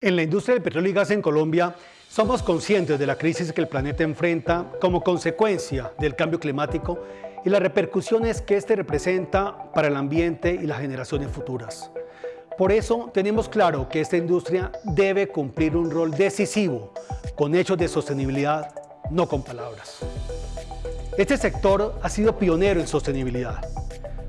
En la industria del petróleo y gas en Colombia, somos conscientes de la crisis que el planeta enfrenta como consecuencia del cambio climático y las repercusiones que este representa para el ambiente y las generaciones futuras. Por eso tenemos claro que esta industria debe cumplir un rol decisivo con hechos de sostenibilidad, no con palabras. Este sector ha sido pionero en sostenibilidad.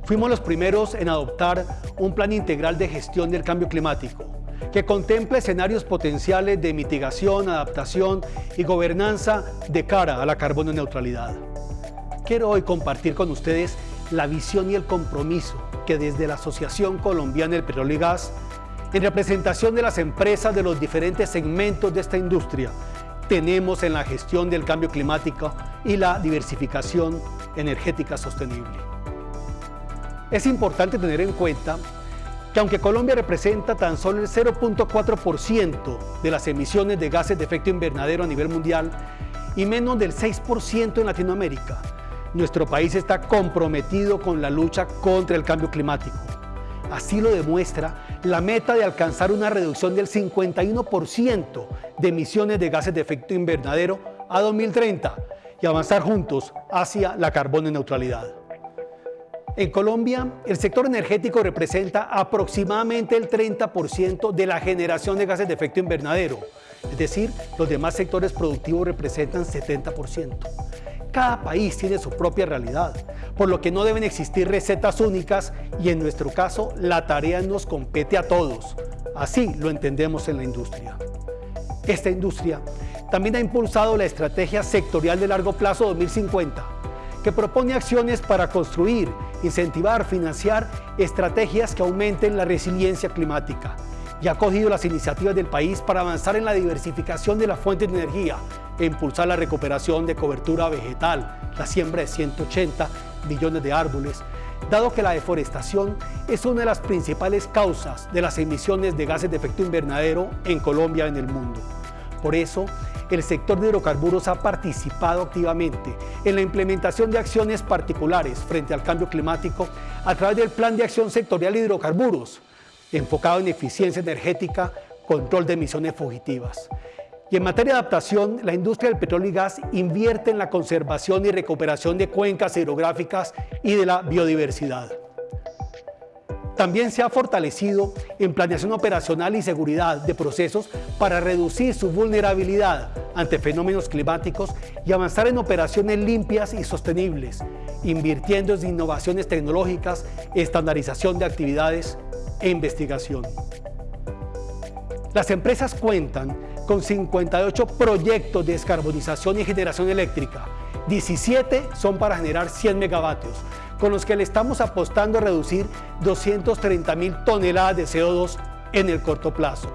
Fuimos los primeros en adoptar un plan integral de gestión del cambio climático, que contemple escenarios potenciales de mitigación, adaptación y gobernanza de cara a la carbono neutralidad. Quiero hoy compartir con ustedes la visión y el compromiso que desde la Asociación Colombiana del Petróleo y Gas, en representación de las empresas de los diferentes segmentos de esta industria, tenemos en la gestión del cambio climático y la diversificación energética sostenible. Es importante tener en cuenta que aunque Colombia representa tan solo el 0.4% de las emisiones de gases de efecto invernadero a nivel mundial y menos del 6% en Latinoamérica, nuestro país está comprometido con la lucha contra el cambio climático. Así lo demuestra la meta de alcanzar una reducción del 51% de emisiones de gases de efecto invernadero a 2030 y avanzar juntos hacia la carbono neutralidad. En Colombia, el sector energético representa aproximadamente el 30% de la generación de gases de efecto invernadero, es decir, los demás sectores productivos representan 70%. Cada país tiene su propia realidad, por lo que no deben existir recetas únicas y en nuestro caso la tarea nos compete a todos. Así lo entendemos en la industria. Esta industria también ha impulsado la Estrategia Sectorial de Largo Plazo 2050, que propone acciones para construir incentivar, financiar estrategias que aumenten la resiliencia climática y ha cogido las iniciativas del país para avanzar en la diversificación de las fuentes de energía e impulsar la recuperación de cobertura vegetal, la siembra de 180 millones de árboles, dado que la deforestación es una de las principales causas de las emisiones de gases de efecto invernadero en Colombia y en el mundo. Por eso, el sector de hidrocarburos ha participado activamente en la implementación de acciones particulares frente al cambio climático a través del Plan de Acción Sectorial de Hidrocarburos, enfocado en eficiencia energética, control de emisiones fugitivas. Y en materia de adaptación, la industria del petróleo y gas invierte en la conservación y recuperación de cuencas hidrográficas y de la biodiversidad. También se ha fortalecido en planeación operacional y seguridad de procesos para reducir su vulnerabilidad ante fenómenos climáticos y avanzar en operaciones limpias y sostenibles, invirtiendo en innovaciones tecnológicas, estandarización de actividades e investigación. Las empresas cuentan con 58 proyectos de descarbonización y generación eléctrica, 17 son para generar 100 megavatios, con los que le estamos apostando a reducir 230 mil toneladas de CO2 en el corto plazo.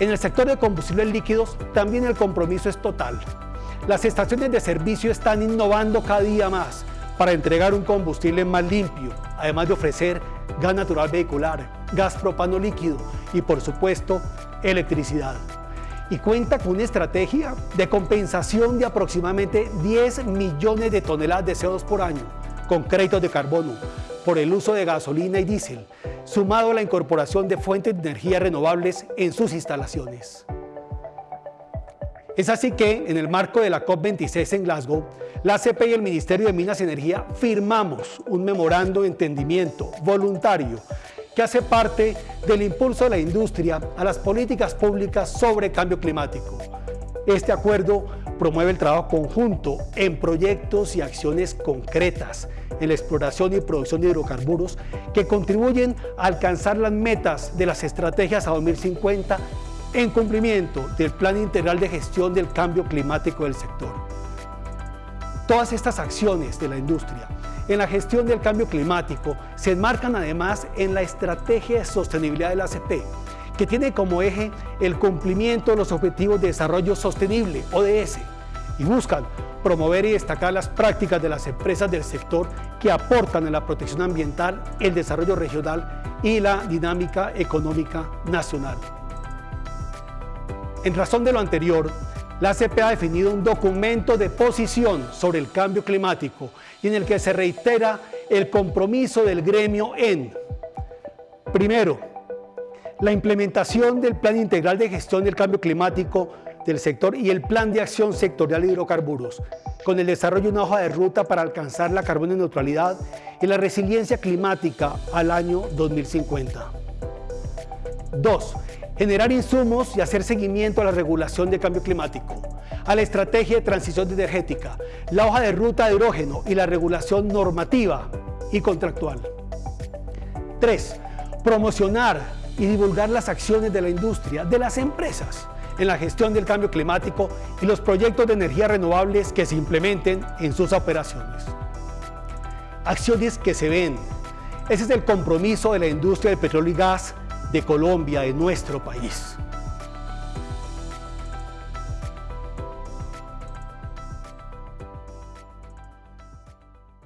En el sector de combustibles líquidos también el compromiso es total. Las estaciones de servicio están innovando cada día más para entregar un combustible más limpio, además de ofrecer gas natural vehicular, gas propano líquido y por supuesto electricidad. Y cuenta con una estrategia de compensación de aproximadamente 10 millones de toneladas de CO2 por año, con créditos de carbono por el uso de gasolina y diésel, sumado a la incorporación de fuentes de energía renovables en sus instalaciones. Es así que, en el marco de la COP26 en Glasgow, la ACP y el Ministerio de Minas y Energía firmamos un memorando de entendimiento voluntario que hace parte del impulso de la industria a las políticas públicas sobre cambio climático. Este acuerdo promueve el trabajo conjunto en proyectos y acciones concretas en la exploración y producción de hidrocarburos que contribuyen a alcanzar las metas de las estrategias a 2050 en cumplimiento del Plan Integral de Gestión del Cambio Climático del sector. Todas estas acciones de la industria en la gestión del cambio climático se enmarcan además en la estrategia de sostenibilidad de la ACP, que tiene como eje el cumplimiento de los Objetivos de Desarrollo Sostenible, ODS, y buscan promover y destacar las prácticas de las empresas del sector que aportan en la protección ambiental, el desarrollo regional y la dinámica económica nacional. En razón de lo anterior, la ACP ha definido un documento de posición sobre el cambio climático y en el que se reitera el compromiso del gremio en, primero, La implementación del Plan Integral de Gestión del Cambio Climático del sector y el Plan de Acción Sectorial de Hidrocarburos, con el desarrollo de una hoja de ruta para alcanzar la carbono neutralidad y la resiliencia climática al año 2050. 2. Generar insumos y hacer seguimiento a la regulación de cambio climático, a la estrategia de transición energética, la hoja de ruta de hidrógeno y la regulación normativa y contractual. 3. Promocionar y divulgar las acciones de la industria, de las empresas, en la gestión del cambio climático y los proyectos de energías renovables que se implementen en sus operaciones. Acciones que se ven. Ese es el compromiso de la industria del petróleo y gas de Colombia, de nuestro país.